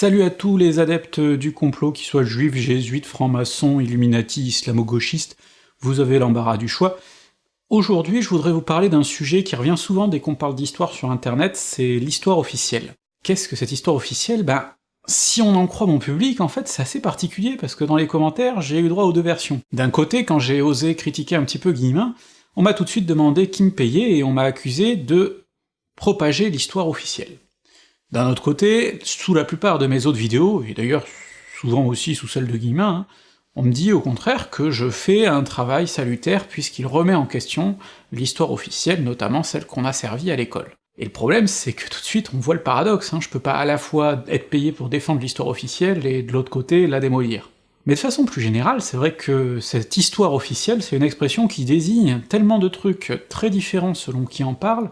Salut à tous les adeptes du complot, qu'ils soient juifs, jésuites, francs-maçons, illuminati, islamo-gauchistes, vous avez l'embarras du choix. Aujourd'hui, je voudrais vous parler d'un sujet qui revient souvent dès qu'on parle d'histoire sur internet, c'est l'histoire officielle. Qu'est-ce que cette histoire officielle? Ben, si on en croit mon public, en fait, c'est assez particulier, parce que dans les commentaires, j'ai eu droit aux deux versions. D'un côté, quand j'ai osé critiquer un petit peu Guillemin, on m'a tout de suite demandé qui me payait, et on m'a accusé de propager l'histoire officielle. D'un autre côté, sous la plupart de mes autres vidéos, et d'ailleurs souvent aussi sous celle de Guillemin, hein, on me dit au contraire que je fais un travail salutaire puisqu'il remet en question l'histoire officielle, notamment celle qu'on a servie à l'école. Et le problème, c'est que tout de suite on voit le paradoxe, hein, je peux pas à la fois être payé pour défendre l'histoire officielle et de l'autre côté la démolir. Mais de façon plus générale, c'est vrai que cette histoire officielle, c'est une expression qui désigne tellement de trucs très différents selon qui en parle,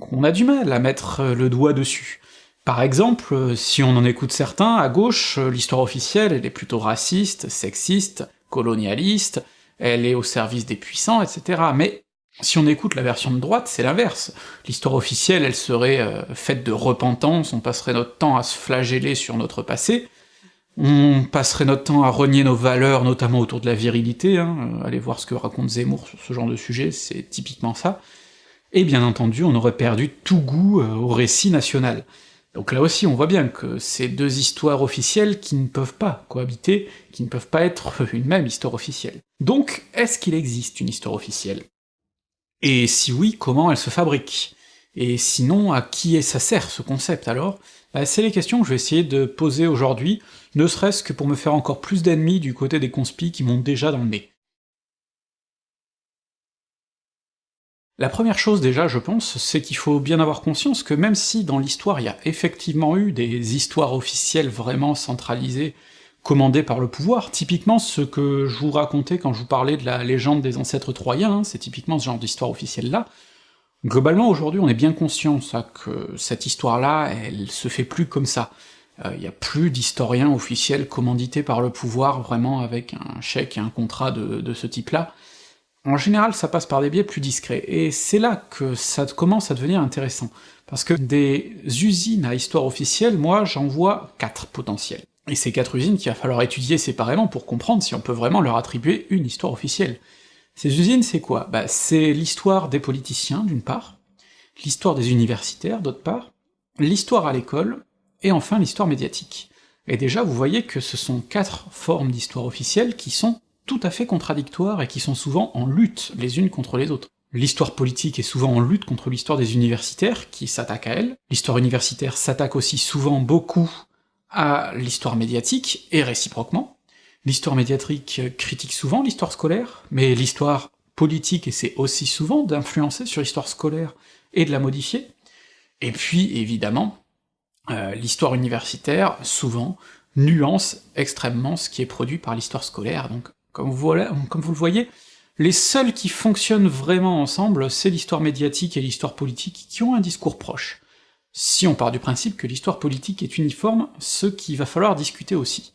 qu'on a du mal à mettre le doigt dessus. Par exemple, si on en écoute certains, à gauche, l'histoire officielle, elle est plutôt raciste, sexiste, colonialiste, elle est au service des puissants, etc. Mais si on écoute la version de droite, c'est l'inverse. L'histoire officielle, elle serait euh, faite de repentance, on passerait notre temps à se flageller sur notre passé, on passerait notre temps à renier nos valeurs, notamment autour de la virilité, hein, allez voir ce que raconte Zemmour sur ce genre de sujet, c'est typiquement ça, et bien entendu on aurait perdu tout goût euh, au récit national. Donc là aussi, on voit bien que c'est deux histoires officielles qui ne peuvent pas cohabiter, qui ne peuvent pas être une même histoire officielle. Donc, est-ce qu'il existe une histoire officielle? Et si oui, comment elle se fabrique? Et sinon, à qui ça sert ce concept alors? Bah, C'est les questions que je vais essayer de poser aujourd'hui, ne serait-ce que pour me faire encore plus d'ennemis du côté des conspis qui montent déjà dans le nez. La première chose déjà, je pense, c'est qu'il faut bien avoir conscience que même si dans l'histoire il y a effectivement eu des histoires officielles vraiment centralisées, commandées par le pouvoir, typiquement ce que je vous racontais quand je vous parlais de la légende des ancêtres troyens, hein, c'est typiquement ce genre d'histoire officielle-là, globalement aujourd'hui on est bien conscient ça, que cette histoire-là, elle se fait plus comme ça. Il euh, n'y a plus d'historiens officiels commandités par le pouvoir, vraiment avec un chèque et un contrat de ce type-là, en général, ça passe par des biais plus discrets, et c'est là que ça commence à devenir intéressant, parce que des usines à histoire officielle, moi j'en vois quatre potentielles. Et ces quatre usines qu'il va falloir étudier séparément pour comprendre si on peut vraiment leur attribuer une histoire officielle. Ces usines, c'est quoi? Bah c'est l'histoire des politiciens, d'une part, l'histoire des universitaires, d'autre part, l'histoire à l'école, et enfin l'histoire médiatique. Et déjà, vous voyez que ce sont quatre formes d'histoire officielle qui sont tout à fait contradictoires et qui sont souvent en lutte les unes contre les autres. L'histoire politique est souvent en lutte contre l'histoire des universitaires, qui s'attaquent à elle, l'histoire universitaire s'attaque aussi souvent beaucoup à l'histoire médiatique, et réciproquement. L'histoire médiatique critique souvent l'histoire scolaire, mais l'histoire politique essaie aussi souvent d'influencer sur l'histoire scolaire et de la modifier. Et puis, évidemment, euh, l'histoire universitaire, souvent, nuance extrêmement ce qui est produit par l'histoire scolaire, donc comme vous, le voyez, les seuls qui fonctionnent vraiment ensemble, c'est l'histoire médiatique et l'histoire politique, qui ont un discours proche. Si on part du principe que l'histoire politique est uniforme, ce qu'il va falloir discuter aussi.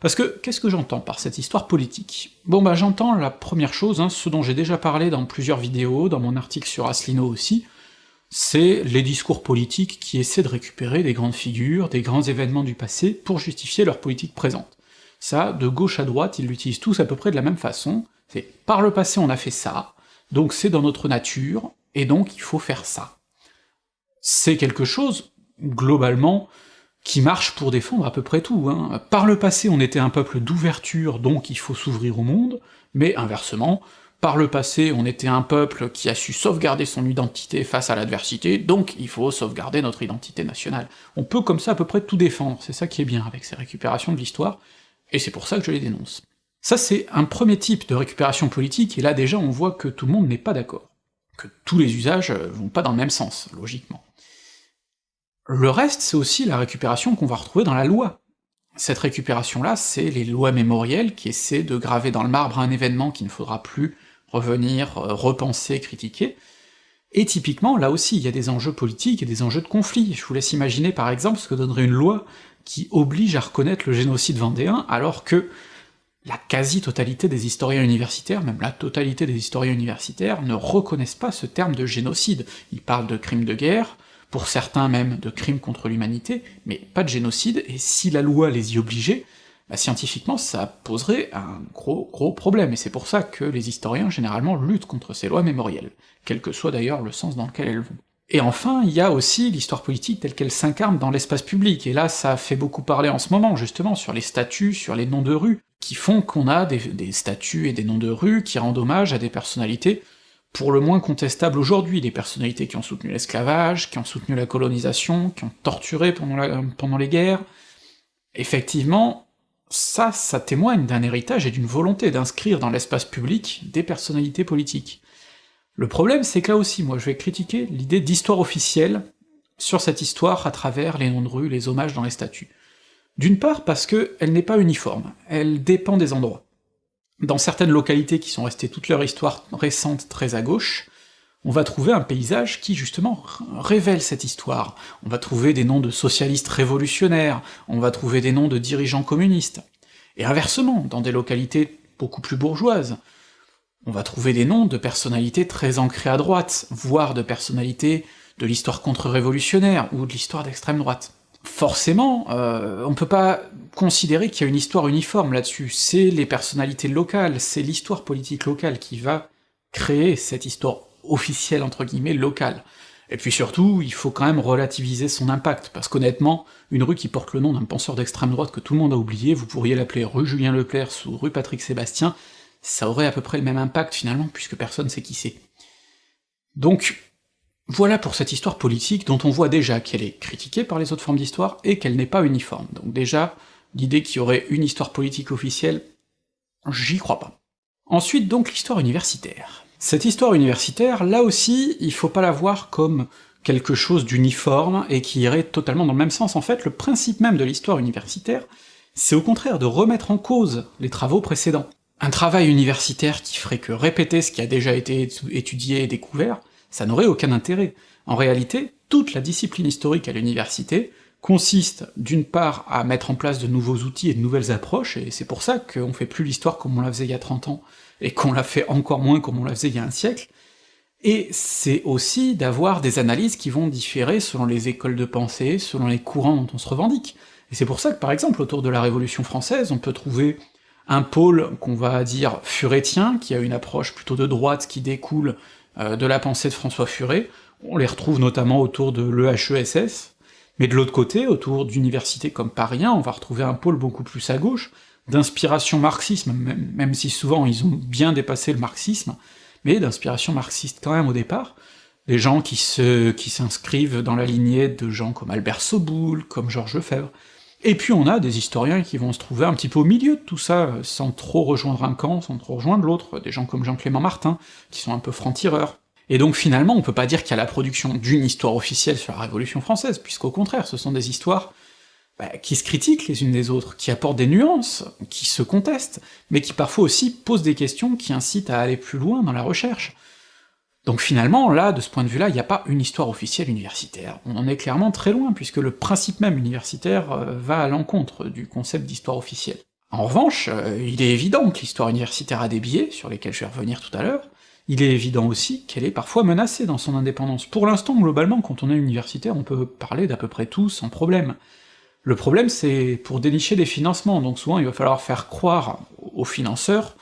Parce que, qu'est-ce que j'entends par cette histoire politique? Bon bah j'entends la première chose, hein, ce dont j'ai déjà parlé dans plusieurs vidéos, dans mon article sur Asselineau aussi, c'est les discours politiques qui essaient de récupérer des grandes figures, des grands événements du passé, pour justifier leur politique présente. Ça, de gauche à droite, ils l'utilisent tous à peu près de la même façon, c'est « par le passé on a fait ça, donc c'est dans notre nature, et donc il faut faire ça ». C'est quelque chose, globalement, qui marche pour défendre à peu près tout, hein. Par le passé on était un peuple d'ouverture, donc il faut s'ouvrir au monde, mais inversement, par le passé on était un peuple qui a su sauvegarder son identité face à l'adversité, donc il faut sauvegarder notre identité nationale. On peut comme ça à peu près tout défendre, c'est ça qui est bien avec ces récupérations de l'histoire, et c'est pour ça que je les dénonce. Ça c'est un premier type de récupération politique, et là déjà on voit que tout le monde n'est pas d'accord, que tous les usages vont pas dans le même sens, logiquement. Le reste, c'est aussi la récupération qu'on va retrouver dans la loi. Cette récupération-là, c'est les lois mémorielles qui essaient de graver dans le marbre un événement qu'il ne faudra plus revenir, euh, repenser, critiquer, et typiquement, là aussi, il y a des enjeux politiques et des enjeux de conflit. Je vous laisse imaginer par exemple ce que donnerait une loi qui oblige à reconnaître le génocide vendéen, alors que la quasi-totalité des historiens universitaires, même la totalité des historiens universitaires, ne reconnaissent pas ce terme de génocide. Ils parlent de crimes de guerre, pour certains même de crimes contre l'humanité, mais pas de génocide, et si la loi les y obligeait, bah scientifiquement ça poserait un gros gros problème, et c'est pour ça que les historiens généralement luttent contre ces lois mémorielles, quel que soit d'ailleurs le sens dans lequel elles vont. Et enfin, il y a aussi l'histoire politique telle qu'elle s'incarne dans l'espace public, et là ça fait beaucoup parler en ce moment, justement, sur les statuts, sur les noms de rues, qui font qu'on a des, des statuts et des noms de rues qui rendent hommage à des personnalités pour le moins contestables aujourd'hui, des personnalités qui ont soutenu l'esclavage, qui ont soutenu la colonisation, qui ont torturé pendant, les guerres. Effectivement, ça, ça témoigne d'un héritage et d'une volonté d'inscrire dans l'espace public des personnalités politiques. Le problème, c'est que là aussi, moi je vais critiquer l'idée d'histoire officielle sur cette histoire à travers les noms de rue, les hommages dans les statuts. D'une part parce que elle n'est pas uniforme, elle dépend des endroits. Dans certaines localités qui sont restées toute leur histoire récente très à gauche, on va trouver un paysage qui justement révèle cette histoire. On va trouver des noms de socialistes révolutionnaires, on va trouver des noms de dirigeants communistes. Et inversement, dans des localités beaucoup plus bourgeoises, on va trouver des noms de personnalités très ancrées à droite, voire de personnalités de l'histoire contre-révolutionnaire, ou de l'histoire d'extrême droite. Forcément, euh, on peut pas considérer qu'il y a une histoire uniforme là-dessus, c'est les personnalités locales, c'est l'histoire politique locale qui va créer cette histoire officielle entre guillemets locale. Et puis surtout, il faut quand même relativiser son impact, parce qu'honnêtement, une rue qui porte le nom d'un penseur d'extrême droite que tout le monde a oublié, vous pourriez l'appeler rue Julien Lepers ou rue Patrick Sébastien, ça aurait à peu près le même impact finalement, puisque personne sait qui c'est. Donc, voilà pour cette histoire politique dont on voit déjà qu'elle est critiquée par les autres formes d'histoire, et qu'elle n'est pas uniforme. Donc déjà, l'idée qu'il y aurait une histoire politique officielle, j'y crois pas. Ensuite donc l'histoire universitaire. Cette histoire universitaire, là aussi, il faut pas la voir comme quelque chose d'uniforme et qui irait totalement dans le même sens. En fait, le principe même de l'histoire universitaire, c'est au contraire de remettre en cause les travaux précédents. Un travail universitaire qui ferait que répéter ce qui a déjà été étudié et découvert, ça n'aurait aucun intérêt. En réalité, toute la discipline historique à l'université consiste d'une part à mettre en place de nouveaux outils et de nouvelles approches, et c'est pour ça qu'on fait plus l'histoire comme on la faisait il y a 30 ans, et qu'on la fait encore moins comme on la faisait il y a un siècle, et c'est aussi d'avoir des analyses qui vont différer selon les écoles de pensée, selon les courants dont on se revendique. Et c'est pour ça que par exemple autour de la Révolution française, on peut trouver un pôle qu'on va dire furétien, qui a une approche plutôt de droite qui découle euh, de la pensée de François Furet, on les retrouve notamment autour de l'EHESS, mais de l'autre côté, autour d'universités comme Paris on va retrouver un pôle beaucoup plus à gauche, d'inspiration marxisme, même, même si souvent ils ont bien dépassé le marxisme, mais d'inspiration marxiste quand même au départ, des gens qui se qui s'inscrivent dans la lignée de gens comme Albert Soboul, comme Georges Lefebvre, et puis on a des historiens qui vont se trouver un petit peu au milieu de tout ça, sans trop rejoindre un camp, sans trop rejoindre l'autre, des gens comme Jean-Clément Martin, qui sont un peu francs-tireurs. Et donc finalement, on peut pas dire qu'il y a la production d'une histoire officielle sur la Révolution française, puisqu'au contraire, ce sont des histoires bah, qui se critiquent les unes des autres, qui apportent des nuances, qui se contestent, mais qui parfois aussi posent des questions qui incitent à aller plus loin dans la recherche. Donc finalement, là, de ce point de vue-là, il n'y a pas une histoire officielle universitaire. On en est clairement très loin, puisque le principe même universitaire euh, va à l'encontre du concept d'histoire officielle. En revanche, euh, il est évident que l'histoire universitaire a des biais, sur lesquels je vais revenir tout à l'heure, il est évident aussi qu'elle est parfois menacée dans son indépendance. Pour l'instant, globalement, quand on est universitaire, on peut parler d'à peu près tout sans problème. Le problème, c'est pour dénicher des financements, donc souvent il va falloir faire croire aux financeurs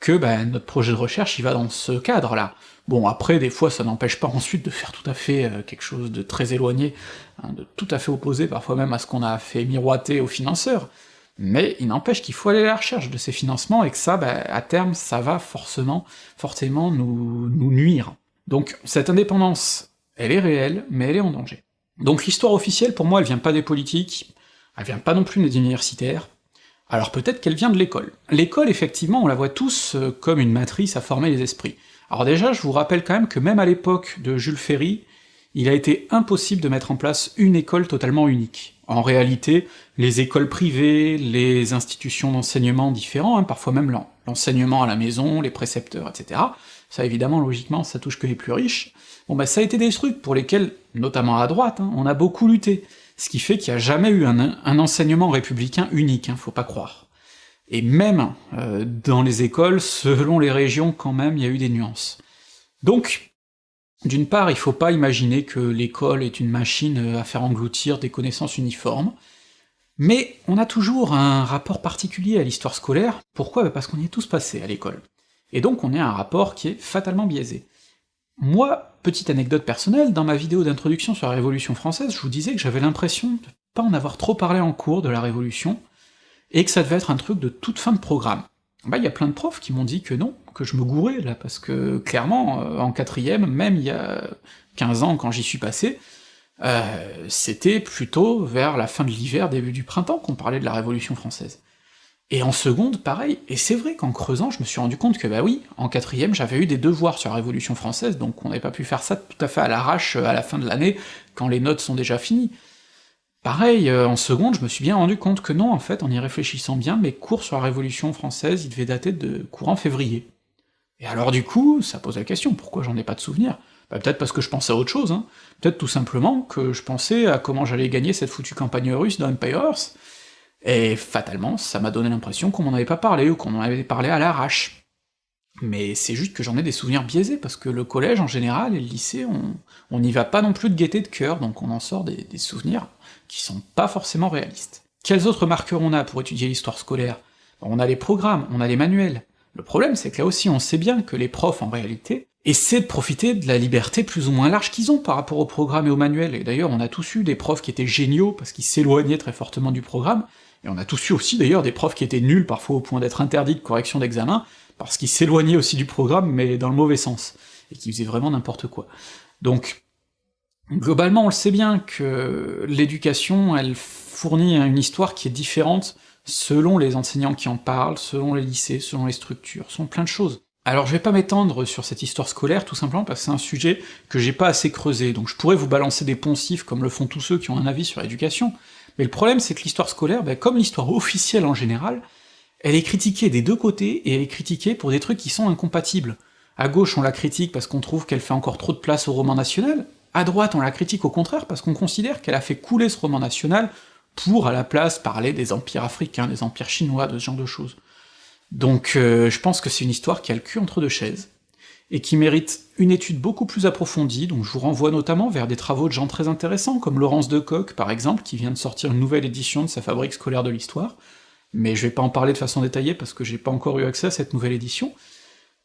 que ben, notre projet de recherche il va dans ce cadre-là. Bon, après, des fois, ça n'empêche pas ensuite de faire tout à fait euh, quelque chose de très éloigné, hein, de tout à fait opposé parfois même à ce qu'on a fait miroiter aux financeurs, mais il n'empêche qu'il faut aller à la recherche de ces financements, et que ça, ben, à terme, ça va forcément, forcément nous, nous nuire. Donc cette indépendance, elle est réelle, mais elle est en danger. Donc l'histoire officielle, pour moi, elle vient pas des politiques, elle vient pas non plus des universitaires, alors peut-être qu'elle vient de l'école. L'école, effectivement, on la voit tous euh, comme une matrice à former les esprits. Alors déjà, je vous rappelle quand même que même à l'époque de Jules Ferry, il a été impossible de mettre en place une école totalement unique. En réalité, les écoles privées, les institutions d'enseignement différents, hein, parfois même l'enseignement à la maison, les précepteurs, etc., ça évidemment, logiquement, ça touche que les plus riches, bon bah ça a été des trucs pour lesquels, notamment à droite, hein, on a beaucoup lutté, ce qui fait qu'il n'y a jamais eu un, enseignement républicain unique, hein, faut pas croire. Et même euh, dans les écoles, selon les régions, quand même, il y a eu des nuances. Donc, D'une part, il faut pas imaginer que l'école est une machine à faire engloutir des connaissances uniformes, mais on a toujours un rapport particulier à l'histoire scolaire, pourquoi? Parce qu'on y est tous passés à l'école. Et donc on a un rapport qui est fatalement biaisé. Moi, petite anecdote personnelle, dans ma vidéo d'introduction sur la Révolution française, je vous disais que j'avais l'impression de pas en avoir trop parlé en cours de la Révolution, et que ça devait être un truc de toute fin de programme. Bah il y a plein de profs qui m'ont dit que non, que je me gourais là, parce que clairement, euh, en quatrième, même il y a 15 ans quand j'y suis passé, euh, c'était plutôt vers la fin de l'hiver, début du printemps qu'on parlait de la Révolution française. Et en seconde, pareil, et c'est vrai qu'en creusant, je me suis rendu compte que bah oui, en quatrième, j'avais eu des devoirs sur la Révolution française, donc on n'avait pas pu faire ça tout à fait à l'arrache à la fin de l'année, quand les notes sont déjà finies. Pareil, euh, en seconde, je me suis bien rendu compte que non, en fait, en y réfléchissant bien, mes cours sur la Révolution française, ils devaient dater de courant février. Et alors du coup, ça pose la question, pourquoi j'en ai pas de souvenir bah, Peut-être parce que je pensais à autre chose, hein. peut-être tout simplement que je pensais à comment j'allais gagner cette foutue campagne russe dans Empire Earth, et fatalement, ça m'a donné l'impression qu'on m'en avait pas parlé, ou qu'on en avait parlé à l'arrache. Mais c'est juste que j'en ai des souvenirs biaisés, parce que le collège en général et le lycée, on n'y va pas non plus de gaieté de cœur, donc on en sort des, souvenirs qui sont pas forcément réalistes. Quels autres marqueurs on a pour étudier l'histoire scolaire? On a les programmes, on a les manuels. Le problème, c'est que là aussi on sait bien que les profs, en réalité, essaient de profiter de la liberté plus ou moins large qu'ils ont par rapport au programme et au manuel, et d'ailleurs on a tous eu des profs qui étaient géniaux parce qu'ils s'éloignaient très fortement du programme, et on a tous eu aussi d'ailleurs des profs qui étaient nuls parfois au point d'être interdits de correction d'examen, parce qu'ils s'éloignaient aussi du programme, mais dans le mauvais sens, et qui faisaient vraiment n'importe quoi. Donc, Globalement, on le sait bien que l'éducation, elle fournit une histoire qui est différente selon les enseignants qui en parlent, selon les lycées, selon les structures, selon plein de choses. Alors je vais pas m'étendre sur cette histoire scolaire, tout simplement parce que c'est un sujet que j'ai pas assez creusé, donc je pourrais vous balancer des poncifs comme le font tous ceux qui ont un avis sur l'éducation, mais le problème c'est que l'histoire scolaire, ben, comme l'histoire officielle en général, elle est critiquée des deux côtés, et elle est critiquée pour des trucs qui sont incompatibles. À gauche on la critique parce qu'on trouve qu'elle fait encore trop de place au roman national, à droite, on la critique au contraire parce qu'on considère qu'elle a fait couler ce roman national pour, à la place, parler des empires africains, des empires chinois, de ce genre de choses. Donc euh, je pense que c'est une histoire qui a le cul entre deux chaises, et qui mérite une étude beaucoup plus approfondie, donc je vous renvoie notamment vers des travaux de gens très intéressants, comme Laurence Decoq par exemple, qui vient de sortir une nouvelle édition de sa fabrique scolaire de l'histoire, mais je vais pas en parler de façon détaillée parce que j'ai pas encore eu accès à cette nouvelle édition,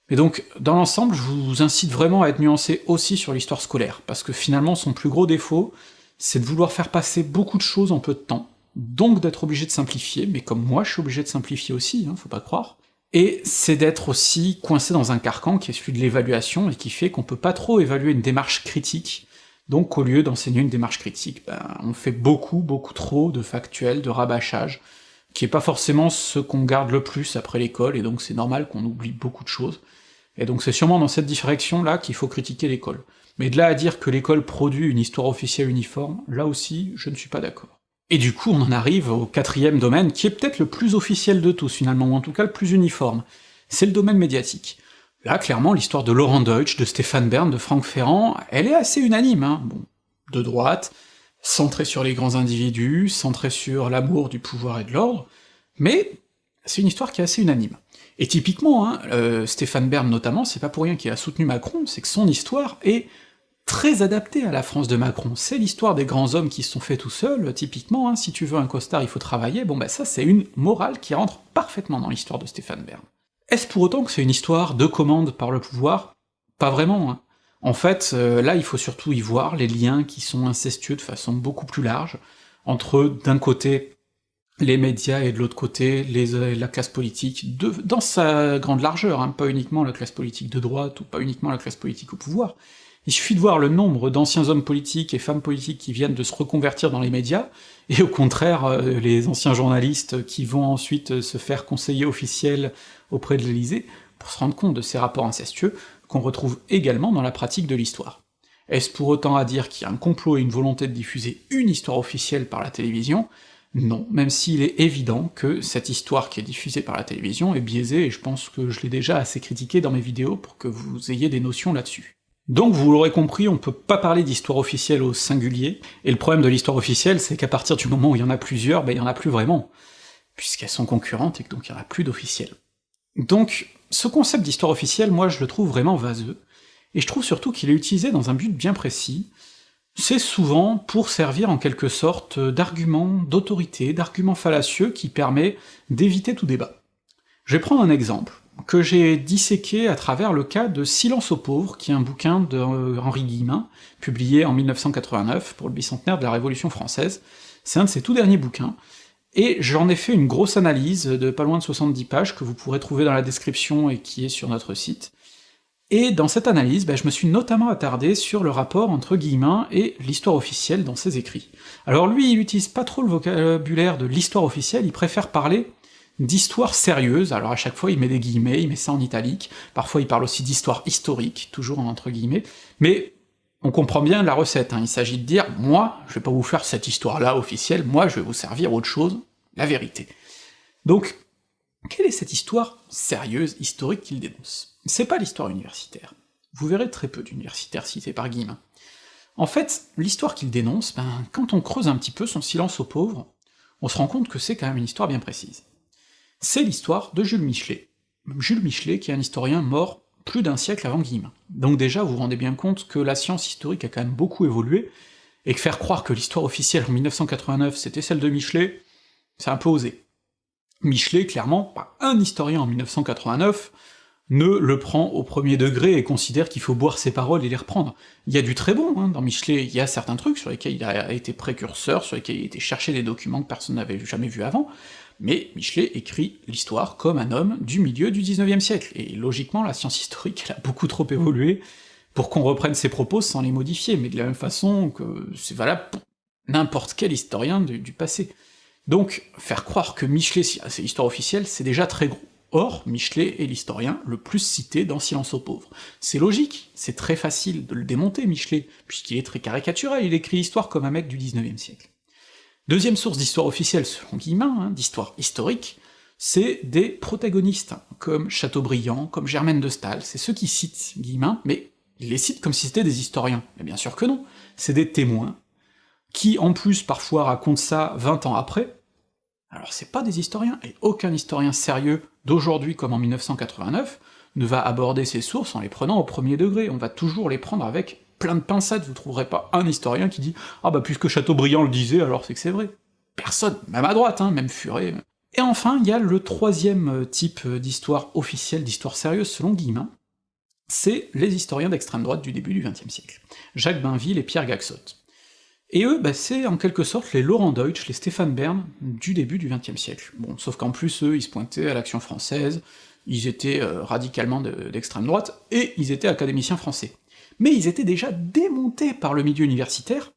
et donc, dans l'ensemble, je vous incite vraiment à être nuancé aussi sur l'histoire scolaire, parce que finalement son plus gros défaut, c'est de vouloir faire passer beaucoup de choses en peu de temps, donc d'être obligé de simplifier, mais comme moi je suis obligé de simplifier aussi, hein, faut pas croire, et c'est d'être aussi coincé dans un carcan qui est celui de l'évaluation, et qui fait qu'on peut pas trop évaluer une démarche critique, donc au lieu d'enseigner une démarche critique, ben, on fait beaucoup, beaucoup trop de factuels, de rabâchage, qui est pas forcément ce qu'on garde le plus après l'école, et donc c'est normal qu'on oublie beaucoup de choses, et donc c'est sûrement dans cette direction-là qu'il faut critiquer l'école. Mais de là à dire que l'école produit une histoire officielle uniforme, là aussi, je ne suis pas d'accord. Et du coup, on en arrive au quatrième domaine, qui est peut-être le plus officiel de tous finalement, ou en tout cas le plus uniforme, c'est le domaine médiatique. Là, clairement, l'histoire de Laurent Deutsch, de Stéphane Bern, de Franck Ferrand, elle est assez unanime, hein, bon, de droite, centrée sur les grands individus, centrée sur l'amour du pouvoir et de l'ordre, mais c'est une histoire qui est assez unanime. Et typiquement, hein, euh, Stéphane Bern notamment, c'est pas pour rien qu'il a soutenu Macron, c'est que son histoire est très adaptée à la France de Macron. C'est l'histoire des grands hommes qui se sont faits tout seuls, typiquement, hein, si tu veux un costard, il faut travailler, bon bah ça c'est une morale qui rentre parfaitement dans l'histoire de Stéphane Bern. Est-ce pour autant que c'est une histoire de commande par le pouvoir? Pas vraiment, hein. En fait, euh, là il faut surtout y voir les liens qui sont incestueux de façon beaucoup plus large, entre d'un côté les médias et de l'autre côté les, la classe politique, dans sa grande largeur, hein, pas uniquement la classe politique de droite, ou pas uniquement la classe politique au pouvoir. Il suffit de voir le nombre d'anciens hommes politiques et femmes politiques qui viennent de se reconvertir dans les médias, et au contraire, euh, les anciens journalistes qui vont ensuite euh, se faire conseiller officiel auprès de l'Élysée, pour se rendre compte de ces rapports incestueux, qu'on retrouve également dans la pratique de l'histoire. Est-ce pour autant à dire qu'il y a un complot et une volonté de diffuser une histoire officielle par la télévision? Non, même s'il est évident que cette histoire qui est diffusée par la télévision est biaisée, et je pense que je l'ai déjà assez critiqué dans mes vidéos pour que vous ayez des notions là-dessus. Donc vous l'aurez compris, on peut pas parler d'histoire officielle au singulier, et le problème de l'histoire officielle, c'est qu'à partir du moment où il y en a plusieurs, ben il y en a plus vraiment, puisqu'elles sont concurrentes et que donc il y en a plus d'officielles. Donc, ce concept d'histoire officielle, moi je le trouve vraiment vaseux, et je trouve surtout qu'il est utilisé dans un but bien précis, c'est souvent pour servir en quelque sorte d'argument d'autorité, d'argument fallacieux qui permet d'éviter tout débat. Je vais prendre un exemple, que j'ai disséqué à travers le cas de Silence aux pauvres, qui est un bouquin de Henri Guillemin, publié en 1989 pour le bicentenaire de la Révolution française. C'est un de ses tout derniers bouquins, et j'en ai fait une grosse analyse de pas loin de 70 pages que vous pourrez trouver dans la description et qui est sur notre site. Et dans cette analyse, ben, je me suis notamment attardé sur le rapport entre Guillemin et l'histoire officielle dans ses écrits. Alors lui, il utilise pas trop le vocabulaire de l'histoire officielle, il préfère parler d'histoire sérieuse, alors à chaque fois il met des guillemets, il met ça en italique, parfois il parle aussi d'histoire historique, toujours entre guillemets, mais on comprend bien la recette, hein. il s'agit de dire, moi, je vais pas vous faire cette histoire-là officielle, moi je vais vous servir autre chose, la vérité. Donc, quelle est cette histoire sérieuse, historique qu'il dénonce? C'est pas l'histoire universitaire. Vous verrez très peu d'universitaires cités par Guillemin. En fait, l'histoire qu'il dénonce, ben, quand on creuse un petit peu son silence aux pauvres, on se rend compte que c'est quand même une histoire bien précise c'est l'histoire de Jules Michelet. Jules Michelet, qui est un historien mort plus d'un siècle avant Guillemin. Donc déjà, vous vous rendez bien compte que la science historique a quand même beaucoup évolué, et que faire croire que l'histoire officielle en 1989 c'était celle de Michelet, c'est un peu osé. Michelet, clairement, pas un historien en 1989 ne le prend au premier degré et considère qu'il faut boire ses paroles et les reprendre. Il y a du très bon, hein, dans Michelet, il y a certains trucs sur lesquels il a été précurseur, sur lesquels il a été chercher des documents que personne n'avait jamais vus avant, mais Michelet écrit l'histoire comme un homme du milieu du 19e siècle, et logiquement la science historique elle a beaucoup trop évolué pour qu'on reprenne ses propos sans les modifier, mais de la même façon que c'est valable pour n'importe quel historien du, passé. Donc, faire croire que Michelet c'est l'histoire officielle, c'est déjà très gros. Or, Michelet est l'historien le plus cité dans Silence aux pauvres. C'est logique, c'est très facile de le démonter, Michelet, puisqu'il est très caricatural, il écrit l'histoire comme un mec du 19e siècle. Deuxième source d'histoire officielle, selon Guillemin, hein, d'histoire historique, c'est des protagonistes, comme Chateaubriand, comme Germaine de Staël, c'est ceux qui citent Guillemin, mais ils les citent comme si c'était des historiens. Mais bien sûr que non, c'est des témoins, qui en plus parfois racontent ça 20 ans après, alors c'est pas des historiens, et aucun historien sérieux d'aujourd'hui comme en 1989 ne va aborder ces sources en les prenant au premier degré, on va toujours les prendre avec plein de pincettes, vous trouverez pas un historien qui dit « Ah bah puisque Chateaubriand le disait, alors c'est que c'est vrai ». Personne, même à droite, hein, même Furet. Et enfin, il y a le troisième euh, type euh, d'histoire officielle, d'histoire sérieuse selon Guillemin, c'est les historiens d'extrême droite du début du XXe siècle, Jacques Bainville et Pierre Gaxot. Et eux, bah, c'est en quelque sorte les Laurent Deutsch, les Stéphane Bern du début du XXe siècle. Bon, sauf qu'en plus, eux, ils se pointaient à l'action française, ils étaient euh, radicalement d'extrême droite, et ils étaient académiciens français mais ils étaient déjà démontés par le milieu universitaire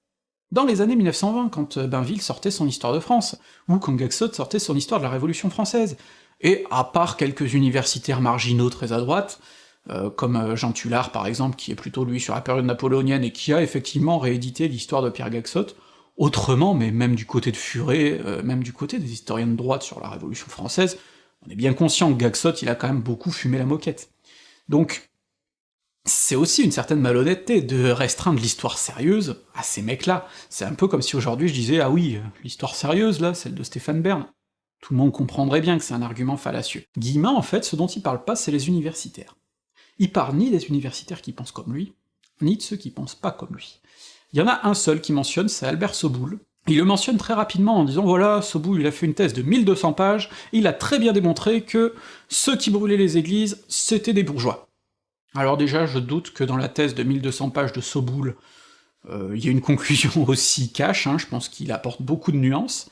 dans les années 1920, quand euh, Bainville sortait son Histoire de France, ou quand Gaxot sortait son Histoire de la Révolution française. Et à part quelques universitaires marginaux très à droite, euh, comme euh, Jean Tullard par exemple, qui est plutôt lui sur la période napoléonienne et qui a effectivement réédité l'histoire de Pierre Gaxot, autrement, mais même du côté de Furet, même du côté des historiens de droite sur la Révolution française, on est bien conscient que Gaxot, il a quand même beaucoup fumé la moquette. Donc, c'est aussi une certaine malhonnêteté de restreindre l'histoire sérieuse à ces mecs-là. C'est un peu comme si aujourd'hui je disais « Ah oui, l'histoire sérieuse, là, celle de Stéphane Bern ». Tout le monde comprendrait bien que c'est un argument fallacieux. Guillemin, en fait, ce dont il parle pas, c'est les universitaires. Il parle ni des universitaires qui pensent comme lui, ni de ceux qui pensent pas comme lui. Il y en a un seul qui mentionne, c'est Albert Soboul. Il le mentionne très rapidement en disant voilà, Soboul il a fait une thèse de 1200 pages, il a très bien démontré que ceux qui brûlaient les églises, c'était des bourgeois. Alors déjà, je doute que dans la thèse de 1200 pages de Soboul, euh, il y ait une conclusion aussi cash, hein, je pense qu'il apporte beaucoup de nuances,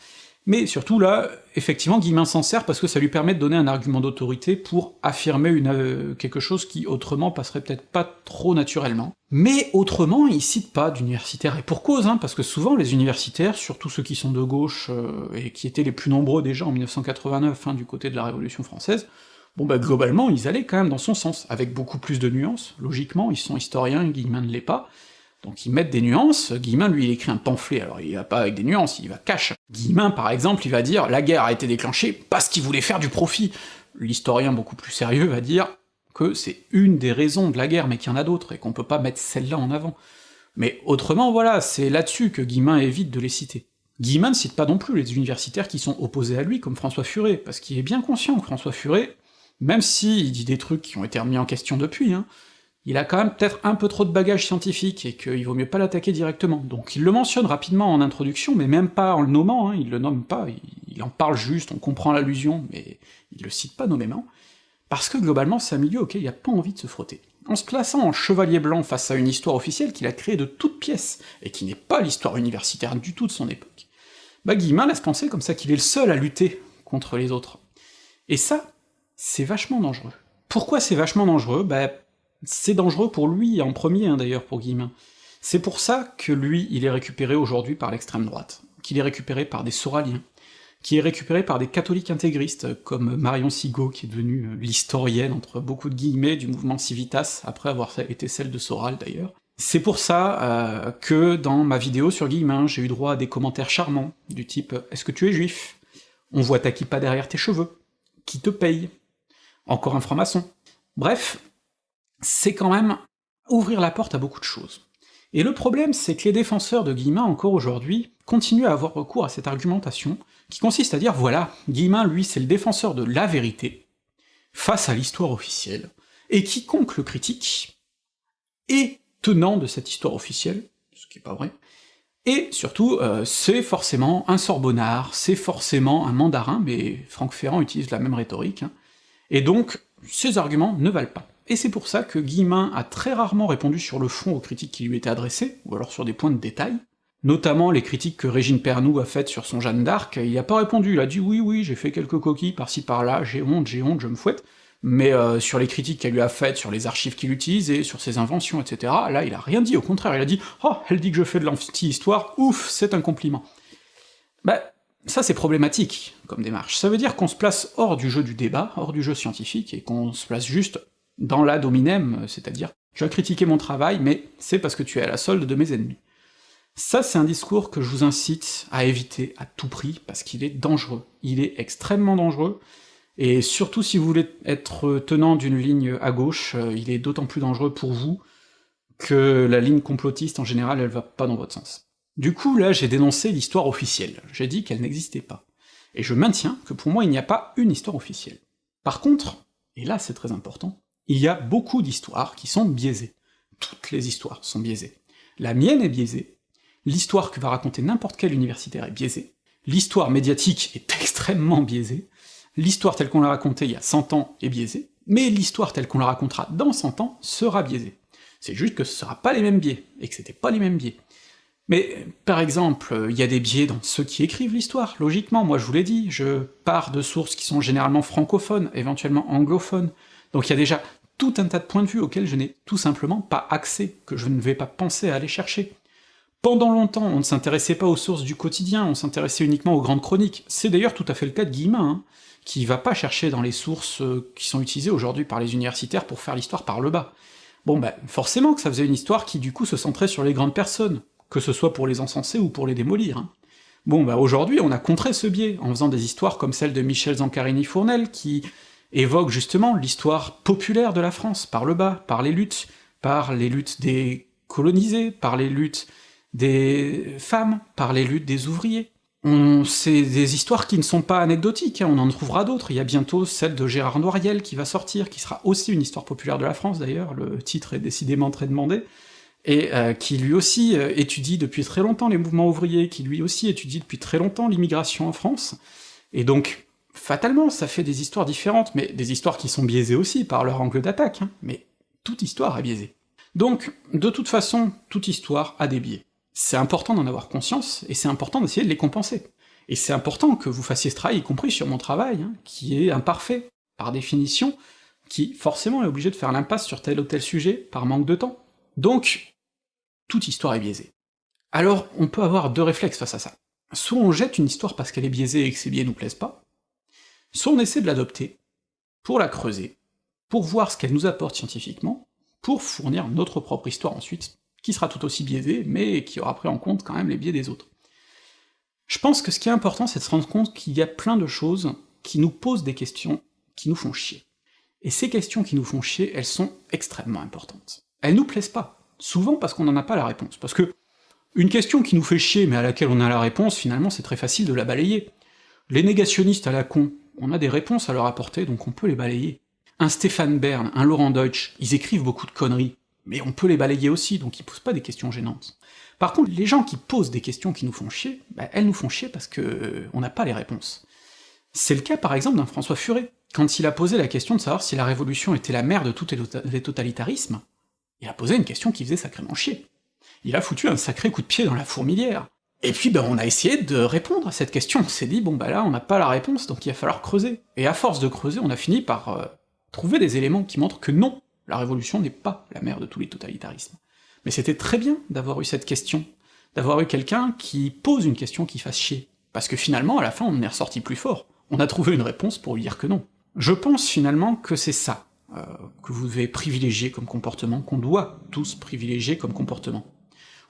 mais surtout là, effectivement, Guillemin s'en sert parce que ça lui permet de donner un argument d'autorité pour affirmer euh, quelque chose qui autrement passerait peut-être pas trop naturellement. Mais autrement, il cite pas d'universitaires, et pour cause, hein, parce que souvent les universitaires, surtout ceux qui sont de gauche, euh, et qui étaient les plus nombreux déjà en 1989, hein, du côté de la Révolution française, bon bah globalement ils allaient quand même dans son sens, avec beaucoup plus de nuances, logiquement, ils sont historiens, Guillemin ne l'est pas, donc ils mettent des nuances, Guillemin lui il écrit un pamphlet, alors il va pas avec des nuances, il va cache. Guillemin par exemple, il va dire « la guerre a été déclenchée parce qu'il voulait faire du profit », l'historien beaucoup plus sérieux va dire que c'est une des raisons de la guerre, mais qu'il y en a d'autres, et qu'on peut pas mettre celle-là en avant. Mais autrement, voilà, c'est là-dessus que Guillemin évite de les citer. Guillemin ne cite pas non plus les universitaires qui sont opposés à lui, comme François Furet, parce qu'il est bien conscient que François Furet, même s'il dit des trucs qui ont été remis en question depuis, hein, il a quand même peut-être un peu trop de bagages scientifiques, et qu'il vaut mieux pas l'attaquer directement. Donc il le mentionne rapidement en introduction, mais même pas en le nommant, hein, il le nomme pas, il, en parle juste, on comprend l'allusion, mais il le cite pas nommément, parce que globalement c'est un milieu auquel il a pas envie de se frotter. En se plaçant en chevalier blanc face à une histoire officielle qu'il a créée de toutes pièces, et qui n'est pas l'histoire universitaire du tout de son époque, bah Guillemin laisse penser comme ça qu'il est le seul à lutter contre les autres. Et ça, c'est vachement dangereux. Pourquoi c'est vachement dangereux? Bah c'est dangereux pour lui en premier, hein, d'ailleurs, pour Guillemin. C'est pour ça que lui, il est récupéré aujourd'hui par l'extrême droite, qu'il est récupéré par des soraliens, qui est récupéré par des catholiques intégristes, comme Marion Sigaud, qui est devenue euh, l'historienne, entre beaucoup de guillemets, du mouvement Civitas, après avoir été celle de Soral d'ailleurs. C'est pour ça euh, que dans ma vidéo sur Guillemin, j'ai eu droit à des commentaires charmants, du type « Est-ce que tu es juif? On voit ta kippa derrière tes cheveux. Qui te paye? Encore un franc-maçon. » Bref, c'est quand même ouvrir la porte à beaucoup de choses. Et le problème, c'est que les défenseurs de Guillemin, encore aujourd'hui, continuent à avoir recours à cette argumentation, qui consiste à dire voilà, Guillemin, lui, c'est le défenseur de la vérité, face à l'histoire officielle, et quiconque le critique est tenant de cette histoire officielle, ce qui est pas vrai, et surtout, euh, c'est forcément un sorbonnard, c'est forcément un mandarin, mais Franck Ferrand utilise la même rhétorique, hein, et donc ces arguments ne valent pas et c'est pour ça que Guillemin a très rarement répondu sur le fond aux critiques qui lui étaient adressées, ou alors sur des points de détail, notamment les critiques que Régine Pernoud a faites sur son Jeanne d'Arc, il a pas répondu, il a dit oui oui, j'ai fait quelques coquilles par-ci par-là, j'ai honte, j'ai honte, je me fouette, mais euh, sur les critiques qu'elle lui a faites, sur les archives qu'il utilise, et sur ses inventions, etc., là il a rien dit, au contraire, il a dit « Oh, elle dit que je fais de l'anti-histoire, ouf, c'est un compliment !» Bah, ça c'est problématique, comme démarche. Ça veut dire qu'on se place hors du jeu du débat, hors du jeu scientifique, et qu'on se place juste dans la dominem, c'est-à-dire tu as critiqué mon travail, mais c'est parce que tu es à la solde de mes ennemis. Ça, c'est un discours que je vous incite à éviter à tout prix, parce qu'il est dangereux. Il est extrêmement dangereux, et surtout si vous voulez être tenant d'une ligne à gauche, euh, il est d'autant plus dangereux pour vous que la ligne complotiste, en général, elle va pas dans votre sens. Du coup, là, j'ai dénoncé l'histoire officielle, j'ai dit qu'elle n'existait pas. Et je maintiens que pour moi, il n'y a pas une histoire officielle. Par contre, et là c'est très important, il y a beaucoup d'histoires qui sont biaisées. Toutes les histoires sont biaisées. La mienne est biaisée, l'histoire que va raconter n'importe quel universitaire est biaisée, l'histoire médiatique est extrêmement biaisée, l'histoire telle qu'on l'a racontée il y a 100 ans est biaisée, mais l'histoire telle qu'on la racontera dans 100 ans sera biaisée. C'est juste que ce sera pas les mêmes biais, et que c'était pas les mêmes biais. Mais, par exemple, il y a des biais dans ceux qui écrivent l'histoire, logiquement, moi je vous l'ai dit, je pars de sources qui sont généralement francophones, éventuellement anglophones, donc il y a déjà tout un tas de points de vue auxquels je n'ai tout simplement pas accès, que je ne vais pas penser à aller chercher. Pendant longtemps, on ne s'intéressait pas aux sources du quotidien, on s'intéressait uniquement aux grandes chroniques. C'est d'ailleurs tout à fait le cas de Guillemin, hein, qui va pas chercher dans les sources euh, qui sont utilisées aujourd'hui par les universitaires pour faire l'histoire par le bas. Bon ben, forcément que ça faisait une histoire qui du coup se centrait sur les grandes personnes, que ce soit pour les encenser ou pour les démolir. Hein. Bon bah aujourd'hui on a contré ce biais, en faisant des histoires comme celle de Michel Zancarini-Fournel, qui évoque justement l'histoire populaire de la France, par le bas, par les luttes, par les luttes des colonisés, par les luttes des femmes, par les luttes des ouvriers. C'est des histoires qui ne sont pas anecdotiques, hein, on en trouvera d'autres, il y a bientôt celle de Gérard Noiriel qui va sortir, qui sera aussi une histoire populaire de la France d'ailleurs, le titre est décidément très demandé, et euh, qui lui aussi euh, étudie depuis très longtemps les mouvements ouvriers, qui lui aussi étudie depuis très longtemps l'immigration en France, et donc fatalement, ça fait des histoires différentes, mais des histoires qui sont biaisées aussi par leur angle d'attaque, hein, mais toute histoire est biaisée. Donc, de toute façon, toute histoire a des biais. C'est important d'en avoir conscience, et c'est important d'essayer de les compenser. Et c'est important que vous fassiez ce travail, y compris sur mon travail, hein, qui est imparfait, par définition, qui forcément est obligé de faire l'impasse sur tel ou tel sujet, par manque de temps. Donc, toute histoire est biaisée. Alors, on peut avoir deux réflexes face à ça. Soit on jette une histoire parce qu'elle est biaisée et que ses biais nous plaisent pas, soit on essaie de l'adopter, pour la creuser, pour voir ce qu'elle nous apporte scientifiquement, pour fournir notre propre histoire ensuite, qui sera tout aussi biaisée, mais qui aura pris en compte quand même les biais des autres. Je pense que ce qui est important, c'est de se rendre compte qu'il y a plein de choses qui nous posent des questions qui nous font chier. Et ces questions qui nous font chier, elles sont extrêmement importantes. Elles nous plaisent pas, souvent parce qu'on n'en a pas la réponse, parce que une question qui nous fait chier mais à laquelle on a la réponse, finalement c'est très facile de la balayer. Les négationnistes à la con, on a des réponses à leur apporter, donc on peut les balayer. Un Stéphane Bern, un Laurent Deutsch, ils écrivent beaucoup de conneries, mais on peut les balayer aussi, donc ils posent pas des questions gênantes. Par contre, les gens qui posent des questions qui nous font chier, bah, elles nous font chier parce que euh, on n'a pas les réponses. C'est le cas par exemple d'un François Furet. Quand il a posé la question de savoir si la Révolution était la mère de tous les totalitarismes, il a posé une question qui faisait sacrément chier. Il a foutu un sacré coup de pied dans la fourmilière. Et puis ben on a essayé de répondre à cette question, on s'est dit bon bah là on n'a pas la réponse, donc il va falloir creuser. Et à force de creuser, on a fini par euh, trouver des éléments qui montrent que non, la Révolution n'est pas la mère de tous les totalitarismes. Mais c'était très bien d'avoir eu cette question, d'avoir eu quelqu'un qui pose une question qui fasse chier, parce que finalement, à la fin, on est ressorti plus fort. On a trouvé une réponse pour lui dire que non. Je pense finalement que c'est ça euh, que vous devez privilégier comme comportement, qu'on doit tous privilégier comme comportement.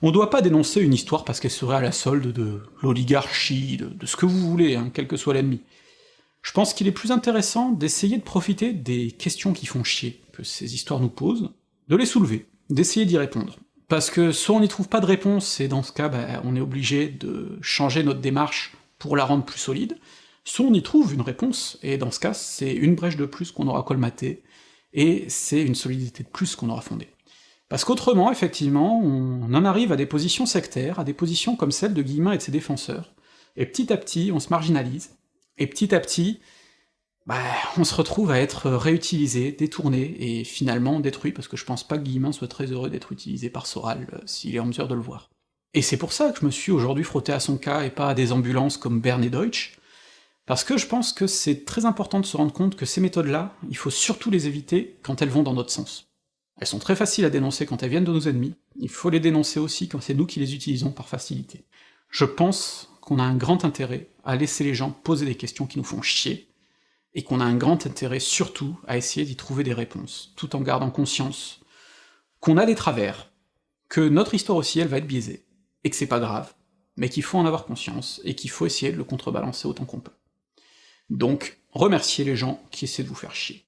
On doit pas dénoncer une histoire parce qu'elle serait à la solde de l'oligarchie, de, ce que vous voulez, hein, quel que soit l'ennemi. Je pense qu'il est plus intéressant d'essayer de profiter des questions qui font chier, que ces histoires nous posent, de les soulever, d'essayer d'y répondre. Parce que soit on n'y trouve pas de réponse, et dans ce cas, bah, on est obligé de changer notre démarche pour la rendre plus solide, soit on y trouve une réponse, et dans ce cas, c'est une brèche de plus qu'on aura colmaté, et c'est une solidité de plus qu'on aura fondée. Parce qu'autrement, effectivement, on en arrive à des positions sectaires, à des positions comme celle de Guillemin et de ses défenseurs, et petit à petit, on se marginalise, et petit à petit, bah, on se retrouve à être réutilisé, détourné, et finalement détruit, parce que je pense pas que Guillemin soit très heureux d'être utilisé par Soral, euh, s'il est en mesure de le voir. Et c'est pour ça que je me suis aujourd'hui frotté à son cas, et pas à des ambulances comme Bern et Deutsch, parce que je pense que c'est très important de se rendre compte que ces méthodes-là, il faut surtout les éviter quand elles vont dans notre sens. Elles sont très faciles à dénoncer quand elles viennent de nos ennemis, il faut les dénoncer aussi quand c'est nous qui les utilisons par facilité. Je pense qu'on a un grand intérêt à laisser les gens poser des questions qui nous font chier, et qu'on a un grand intérêt surtout à essayer d'y trouver des réponses, tout en gardant conscience qu'on a des travers, que notre histoire aussi elle va être biaisée, et que c'est pas grave, mais qu'il faut en avoir conscience, et qu'il faut essayer de le contrebalancer autant qu'on peut. Donc, remerciez les gens qui essaient de vous faire chier.